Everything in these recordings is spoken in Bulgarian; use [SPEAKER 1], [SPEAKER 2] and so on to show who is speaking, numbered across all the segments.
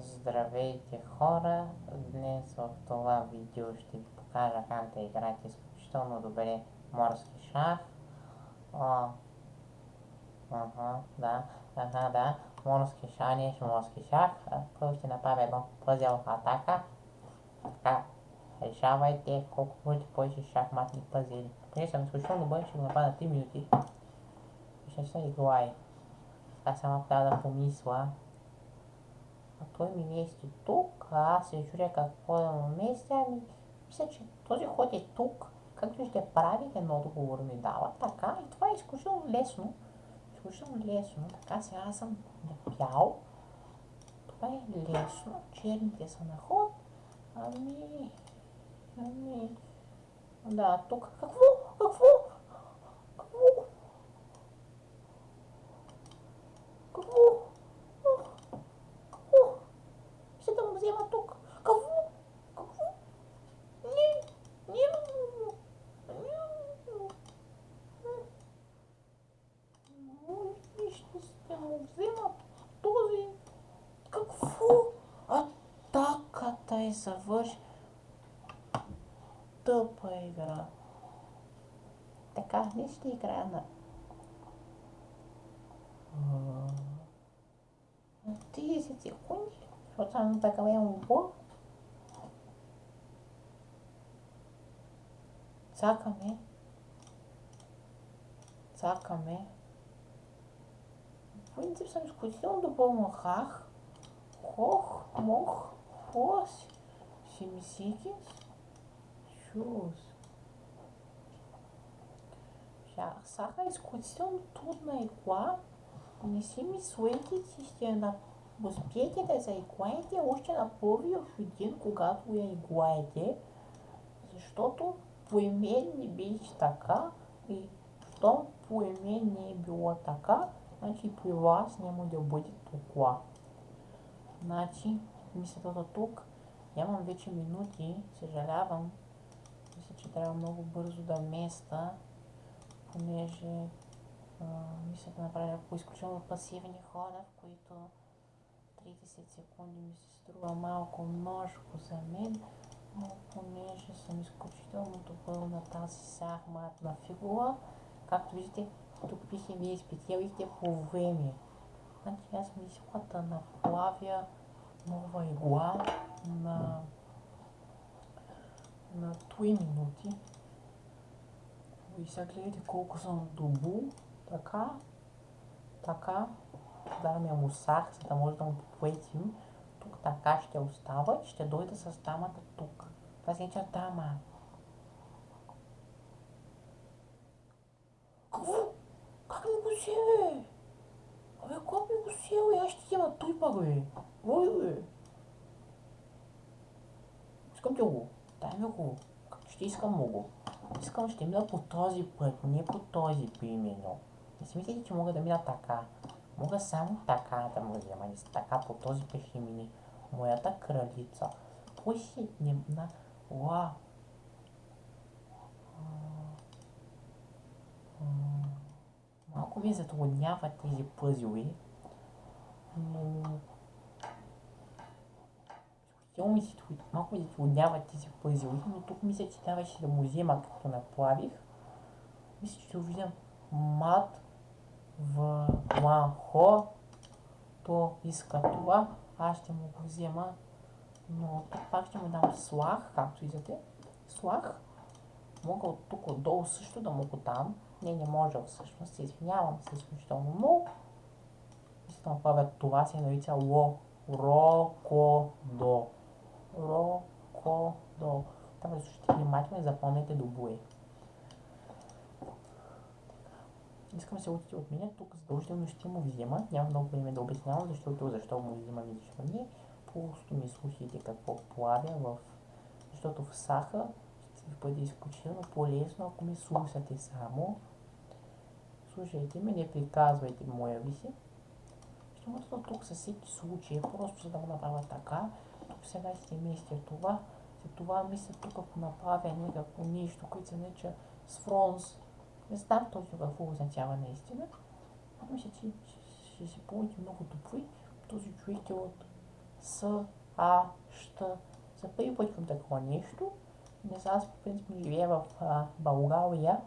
[SPEAKER 1] Здравейте хора! Днес в това видео ще ви покажа как да играете изключително добре морски шах. О, ага, да, ага, да, морски шах, не морски шах. Първо ще направя едно пъзел атака. Така, решавайте колко бъдете повече шахматни пъзели. Понеже съм изключително добър, ще го направя на 3 минути. Ще се играе. Сега само трябва да помисля. А той ми мести тук, а аз чудя какво да му мести, ами мисля, че този ход е тук, както ще правите, но отговор ми дава. Така, и това е изключително лесно. Изключително лесно. Така, сега аз съм напял. Това е лесно. Черните са на ход. Ами... Ами... Да, тук? Какво? Какво? sabores do pueblo de carnes de grana. Notícia ruim, faltando para comer um bom. Sácame. Sácame. В принципе, сам скучил, do думал, хах, хох, moch хось. 78 Shoes. Сега изключително трудна игла. Не си мислете, че ще на... успеете да заиглаете още на първият ден, когато я иглаете, защото по име не беше така и щом по име не е било така, значи при вас няма да бъде толкова. Значи, мисълта тук нямам вече минути, съжалявам, мисля, че трябва много бързо да места, понеже а, мисля да направя по изключително пасивни хода, в които 30 секунди ми се струва малко множко за мен, но понеже съм изключително добър на тази шахматна фигура, както виждате, тук пише вие спечелихте по време. Значи аз мисля да направя нова игла на на 3 минути. И сега гледайте колко съм добу. Така, така. Даваме му сах, за да може да му поплетим. Тук така ще остава и ще дойде с дамата тук. Това се нарича дама. Какво? Как ми го се, бе? Абе, как ми го се, бе? Аз ще взема той пак, бе. Ой, бе. Искам ти го. Дай ми го. Ще искам много. Искам ще мина по този път, не по този примерно. Не си мислите, че мога да мина така. Мога само така да му взема. Не така по този път ще мини. Моята кралица. Не на... Уа! Малко ви затрудняват тези пъзли, но Силно ми се малко ми затрудняват тези пъзели, но тук мисля, че трябваше да му взема като направих. Мисля, че виждам мат в Ланхо. То иска това. Аз ще му го взема. Но тук пак ще му дам слах, както виждате. Слах. Мога от тук отдолу също да му го дам. Не, не може всъщност. Се извинявам се изключително много. Мисля да направя това се нарича ло. Рокодо. Рокодо. Трябва да слушате внимателно и запомнете до буе. Искам се учите от мен, тук задължително ще му взема. Няма много време да обяснявам, защото защо му взимам и защо. Просто ми слушайте какво плавя в... Защото в саха ще ви бъде изключително полезно, ако ми слушате само. Слушайте ме, не приказвайте моя ви си. Ще му тук със всеки случай, просто за да го направя така, тук сега ще местя това. След това мисля тук, ако направя някакво нещо, което се нарича с фронс, не знам точно какво означава наистина, но мисля, че ще се получи много добри. Този човек е от С, А, Щ. За първи път чувам такова нещо. Не знам, аз по принцип живея в а, България.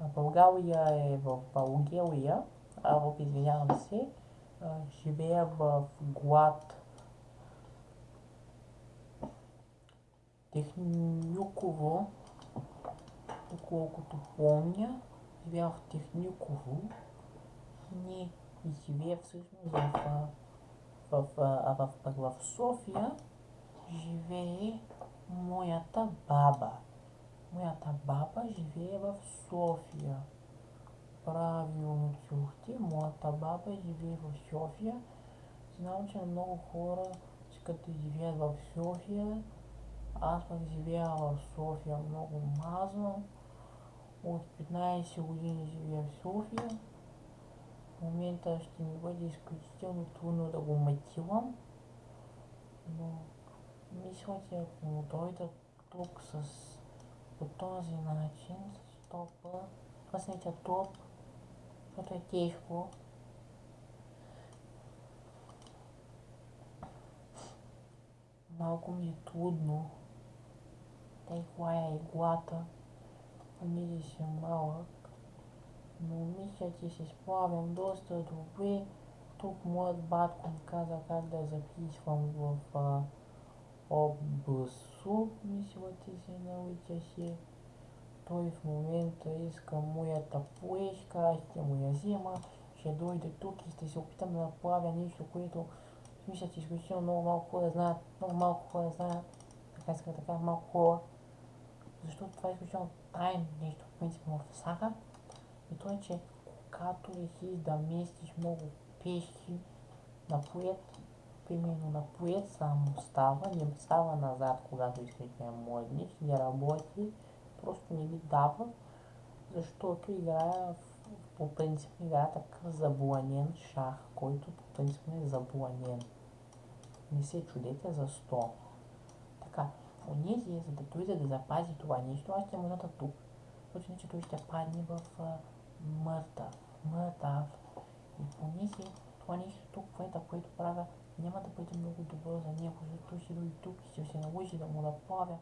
[SPEAKER 1] А, България е в България, а в, извинявам се, а, живея в Глад. Техниково, доколкото помня, живея в Техниково. Не живея всъщност в, в, в, в, в София. Живее моята баба. Моята баба живее в София. Правилно чухте, моята баба живее в София. Знам, че много хора искат да живеят в София. Аз пък живея в София много мазно. От 15 години живея в София. В момента ще ми бъде изключително трудно да го матилам. Но мисля, че ако дойда тук с по този начин, с топа, къснете топ, защото е тежко. Малко трудно да излая иглата, понеже съм малък, но мисля, че се справям доста добре. Тук моят батко ми каза как да записвам в Обсу, мисля, че се нарича се. Той в момента иска моята плешка, аз ще му я взема, ще дойде тук и ще се опитам да направя нещо, което мисля, че изключително много малко хора знаят, много малко хора знаят, така иска така малко хора, защото това е изключително тайно нещо, в принцип в сака. И то е, че когато решиш да местиш много пешки на поет, примерно на поет само става, не става назад, когато искаш да модниш, не работи, просто не ви дава, защото играя по принцип играя такъв забланен шах, който по принцип е забланен. Не се чудете за 100. Така, понеже за да дойде да запази това нещо, аз ще му ната тук. Защото иначе той ще падне в мъртъв. Мъртъв. И понеже това нещо тук, което, което правя, няма да бъде много добро за него, защото ще дойде тук и ще се наложи да му направя.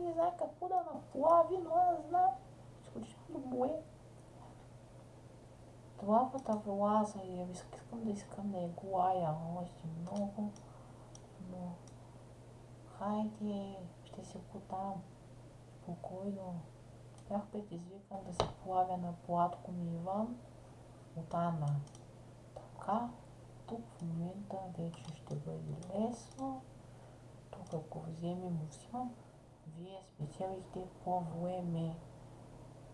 [SPEAKER 1] Не знае какво да наплави, но аз знам. Изключително му е. Тлапата влаза и искам да искам да я глая още много, но хайде, ще се потам. Спокойно. Бях предизвикан да се плавя на платко ми Иван от Ана. Така, тук в момента вече ще бъде лесно. Тук ако вземем усилам, вие спечелихте по време.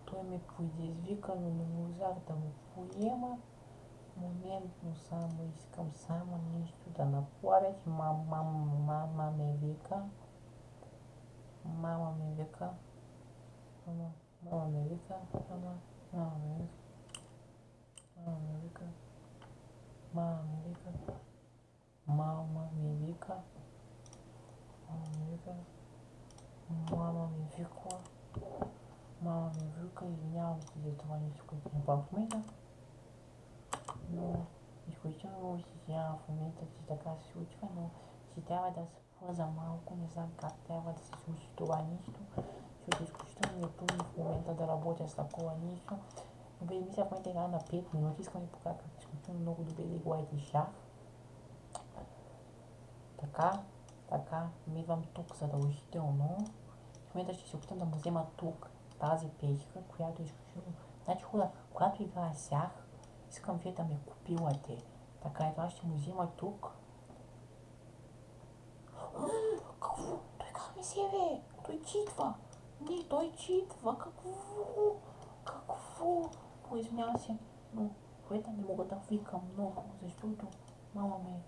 [SPEAKER 1] Той ме предизвика, но не можах да му поема. Моментно само искам само нещо да направя, че мама, мама ме вика. Мама ме вика. Мама, мама ме вика. Мама, мама ме вика. Мама ме вика. Мама ме вика. Мама ме вика. Мама ме вика. Мама ми викла. Мама ми вика, извинявам се за това нещо, което направих в момента. Но изключително много се извинявам в момента, че така се случва, но си трябва да се плъза малко, не знам как трябва да се случи това нещо, защото изключително ми е трудно в момента да работя с такова нещо. Но бе, мисля в момента игра на 5 минути, искам да ви покажа как изключително много добре да играете шах. Така, така, идвам тук задължително. В момента ще се опитам да му взема тук тази печка, която изключително... Значи хора, когато играя сях, искам вие да ме купилате. Така и това ще му взема тук. Какво? Той как ми се бе? Той читва. Не, той читва. Какво? Какво? О, извинявам се, но което не мога да викам много, защото мама ми,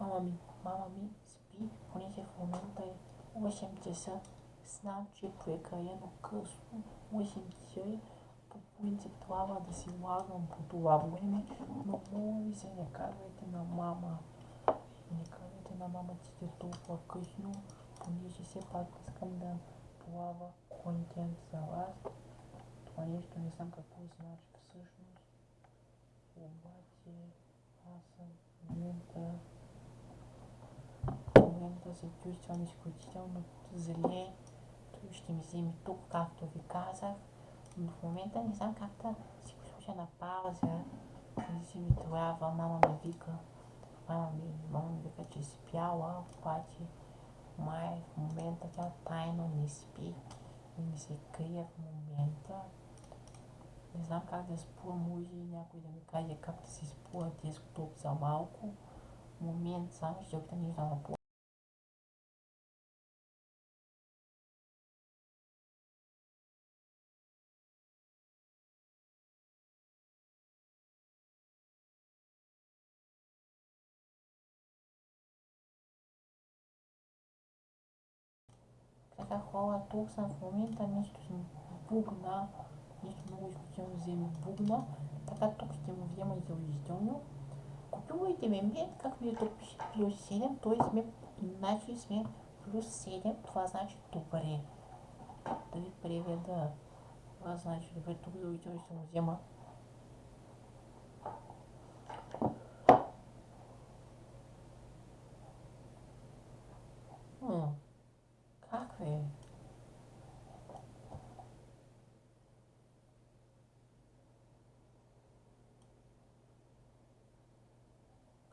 [SPEAKER 1] мама ми, мама ми спи, понеже в момента е 8 часа. Знам, че прекалено късно. 8 часа е. По принцип трябва да си лагам по това време, но моля ви се, не казвайте на мама. Не казвайте на мама, че е толкова късно, все пак искам да плава контент за вас. Това нещо не знам какво значи всъщност. Обаче аз съм в момента се чувствам изключително зле. Той ще ми вземе тук, както ви казах. Но в момента не знам как да си го слуша на пауза. Не си ми трябва, мама ме вика. Мама ми, мама ми вика, че е спяла, обаче май в момента тя тайно не спи и ми се крие в момента. Не знам как да спувам, може и някой да ми каже как да се спува десктоп за малко. Момент, само ще опитам нещо да направя. Така хора, тук съм в момента нещо съм бубна, нещо много изключително вземе бубна, така тук ще му взема задължително. Купувайте ме мен, както ви е тук пише плюс 7, т.е. сме, иначе сме плюс 7, това значи добре. Да ви преведа. Това значи добре, тук задължително ще му взема М, Как ви?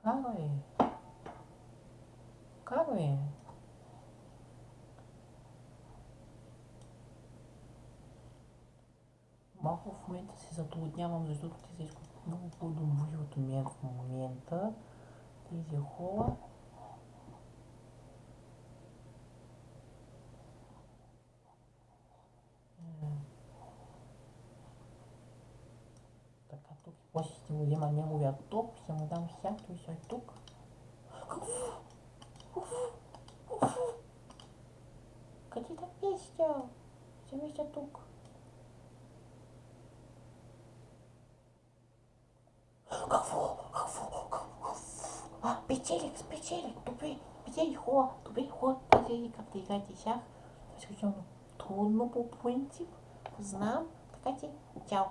[SPEAKER 1] Как ви? Как ви? Малко в момента се затруднявам, защото те са много по-добри от мен в момента. Тези хора. М. Така, тук после ще му взема неговия топ, ще му дам сяк, той ще е тук. Къде да пища? Ще мисля тук. Какво? Какво? Какво? А, печелик, спечелик, добре, печелик, хора, добре, хора, тази как да играете шах, изключително трудно по принцип, знам, така че, чао.